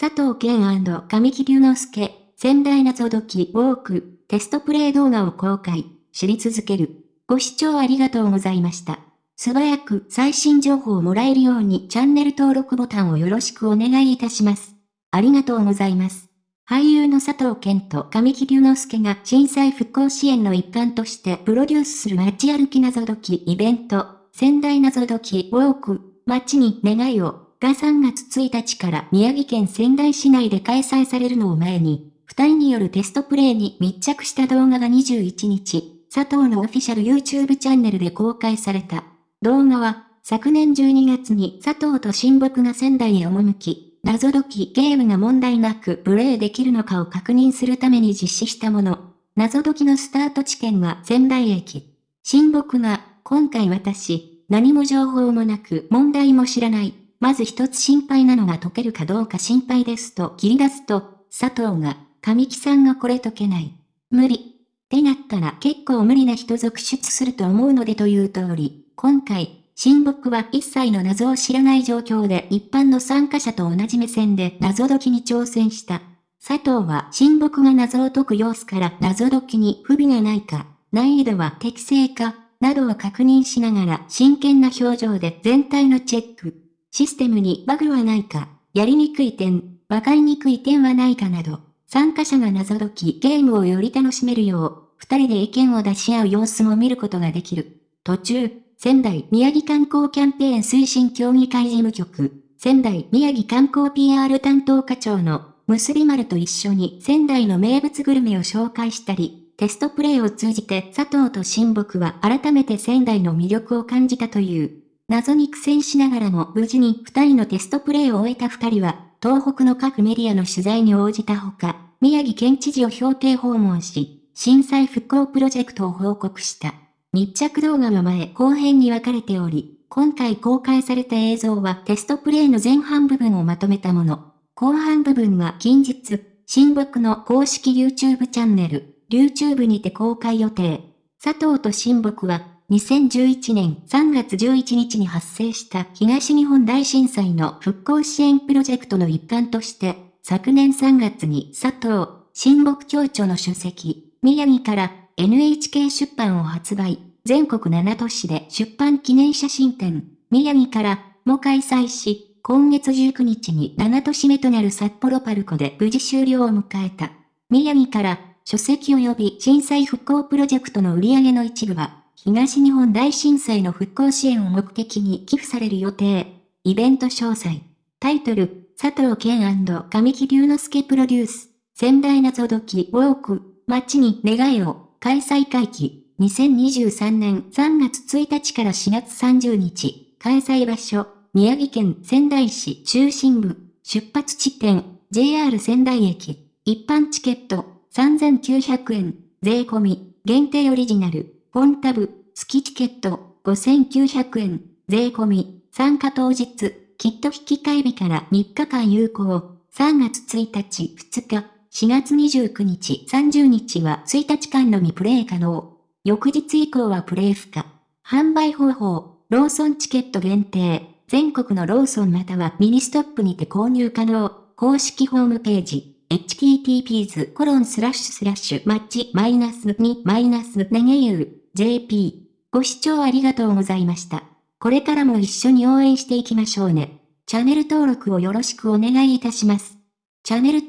佐藤健神木隆之介、仙台謎解きウォーク、テストプレイ動画を公開、知り続ける。ご視聴ありがとうございました。素早く最新情報をもらえるようにチャンネル登録ボタンをよろしくお願いいたします。ありがとうございます。俳優の佐藤健と神木隆之介が震災復興支援の一環としてプロデュースする街歩き謎解きイベント、仙台謎解きウォーク、街に願いをが3月1日から宮城県仙台市内で開催されるのを前に、二人によるテストプレイに密着した動画が21日、佐藤のオフィシャル YouTube チャンネルで公開された。動画は、昨年12月に佐藤と親睦が仙台へ赴き、謎解きゲームが問題なくプレイできるのかを確認するために実施したもの。謎解きのスタート地点は仙台駅。親睦が、今回私、何も情報もなく問題も知らない。まず一つ心配なのが解けるかどうか心配ですと切り出すと、佐藤が、神木さんがこれ解けない。無理。ってなったら結構無理な人続出すると思うのでという通り、今回、親睦は一切の謎を知らない状況で一般の参加者と同じ目線で謎解きに挑戦した。佐藤は親睦が謎を解く様子から謎解きに不備がないか、難易度は適正か、などを確認しながら真剣な表情で全体のチェック。システムにバグはないか、やりにくい点、わかりにくい点はないかなど、参加者が謎解きゲームをより楽しめるよう、二人で意見を出し合う様子も見ることができる。途中、仙台宮城観光キャンペーン推進協議会事務局、仙台宮城観光 PR 担当課長の結び丸と一緒に仙台の名物グルメを紹介したり、テストプレイを通じて佐藤と親睦は改めて仙台の魅力を感じたという。謎に苦戦しながらも無事に二人のテストプレイを終えた二人は、東北の各メディアの取材に応じたほか、宮城県知事を標定訪問し、震災復興プロジェクトを報告した。密着動画の前後編に分かれており、今回公開された映像はテストプレイの前半部分をまとめたもの。後半部分は近日、新木の公式 YouTube チャンネル、YouTube にて公開予定。佐藤と新木は2011年3月11日に発生した東日本大震災の復興支援プロジェクトの一環として、昨年3月に佐藤、新木協著の書籍、宮城から NHK 出版を発売、全国7都市で出版記念写真展、宮城からも開催し、今月19日に7都市目となる札幌パルコで無事終了を迎えた。宮城から書籍及び震災復興プロジェクトの売り上げの一部は、東日本大震災の復興支援を目的に寄付される予定。イベント詳細。タイトル、佐藤健神木隆之介プロデュース。仙台謎解きウォーク、街に願いを、開催会期。2023年3月1日から4月30日。開催場所、宮城県仙台市中心部。出発地点、JR 仙台駅。一般チケット、3900円。税込み、限定オリジナル。本タブ、月チケット5900円、税込み、参加当日、キット引き換え日から3日間有効、3月1日、2日、4月29日、30日は1日間のみプレイ可能。翌日以降はプレイ不可。販売方法、ローソンチケット限定、全国のローソンまたはミニストップにて購入可能。公式ホームページ、https://match-2-7au.jp ご視聴ありがとうございました。これからも一緒に応援していきましょうね。チャンネル登録をよろしくお願いいたします。チャンネル